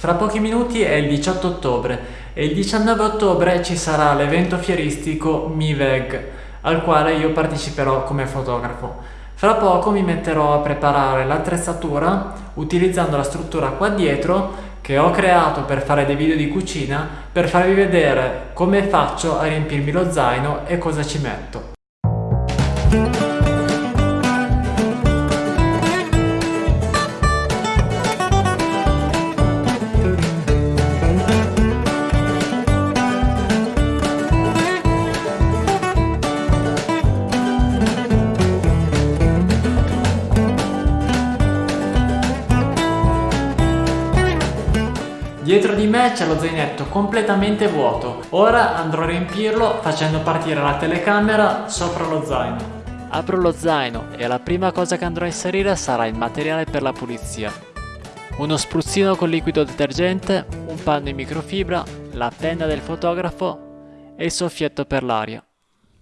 Fra pochi minuti è il 18 ottobre e il 19 ottobre ci sarà l'evento fieristico MIVEG, al quale io parteciperò come fotografo. Fra poco mi metterò a preparare l'attrezzatura utilizzando la struttura qua dietro che ho creato per fare dei video di cucina per farvi vedere come faccio a riempirmi lo zaino e cosa ci metto. Dietro di me c'è lo zainetto completamente vuoto. Ora andrò a riempirlo facendo partire la telecamera sopra lo zaino. Apro lo zaino e la prima cosa che andrò a inserire sarà il materiale per la pulizia. Uno spruzzino con liquido detergente, un panno in microfibra, la penna del fotografo e il soffietto per l'aria.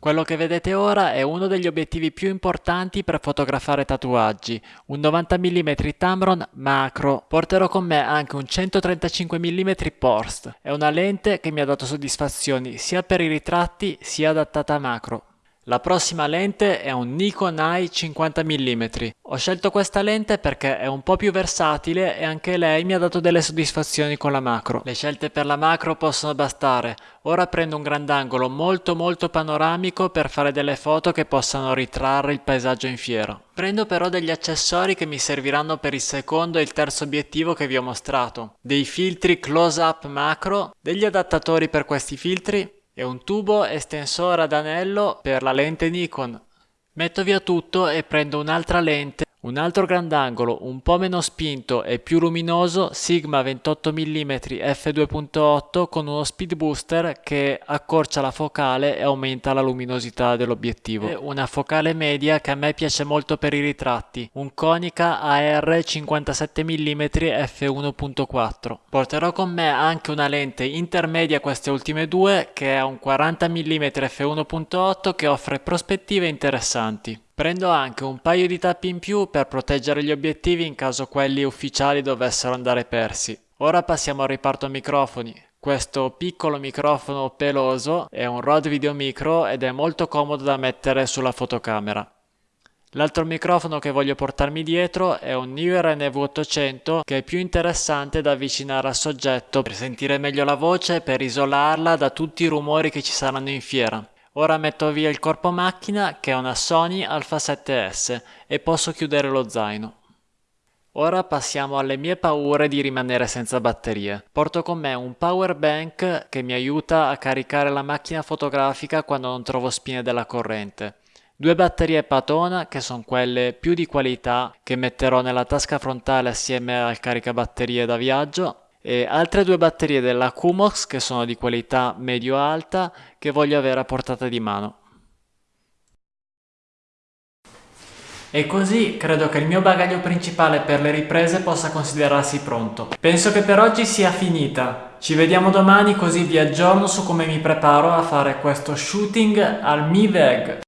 Quello che vedete ora è uno degli obiettivi più importanti per fotografare tatuaggi, un 90 mm Tamron macro. Porterò con me anche un 135 mm Porst, è una lente che mi ha dato soddisfazioni sia per i ritratti sia adattata a macro. La prossima lente è un Nikon Eye 50 mm. Ho scelto questa lente perché è un po' più versatile e anche lei mi ha dato delle soddisfazioni con la macro. Le scelte per la macro possono bastare. Ora prendo un grandangolo molto molto panoramico per fare delle foto che possano ritrarre il paesaggio in fiera. Prendo però degli accessori che mi serviranno per il secondo e il terzo obiettivo che vi ho mostrato. Dei filtri close up macro, degli adattatori per questi filtri e un tubo estensore ad anello per la lente Nikon. Metto via tutto e prendo un'altra lente un altro grandangolo un po' meno spinto e più luminoso Sigma 28 mm f2.8 con uno speed booster che accorcia la focale e aumenta la luminosità dell'obiettivo. Una focale media che a me piace molto per i ritratti, un Konica AR 57 mm f1.4. Porterò con me anche una lente intermedia queste ultime due che è un 40 mm f1.8 che offre prospettive interessanti. Prendo anche un paio di tappi in più per proteggere gli obiettivi in caso quelli ufficiali dovessero andare persi. Ora passiamo al riparto microfoni. Questo piccolo microfono peloso è un Rode Video Micro ed è molto comodo da mettere sulla fotocamera. L'altro microfono che voglio portarmi dietro è un Newer NV800 che è più interessante da avvicinare al soggetto per sentire meglio la voce e per isolarla da tutti i rumori che ci saranno in fiera. Ora metto via il corpo macchina che è una Sony Alpha 7S e posso chiudere lo zaino. Ora passiamo alle mie paure di rimanere senza batterie. Porto con me un power bank che mi aiuta a caricare la macchina fotografica quando non trovo spine della corrente. Due batterie Patona che sono quelle più di qualità che metterò nella tasca frontale assieme al caricabatterie da viaggio e altre due batterie della Kumox che sono di qualità medio-alta che voglio avere a portata di mano. E così credo che il mio bagaglio principale per le riprese possa considerarsi pronto. Penso che per oggi sia finita. Ci vediamo domani così vi aggiorno su come mi preparo a fare questo shooting al MiVeg.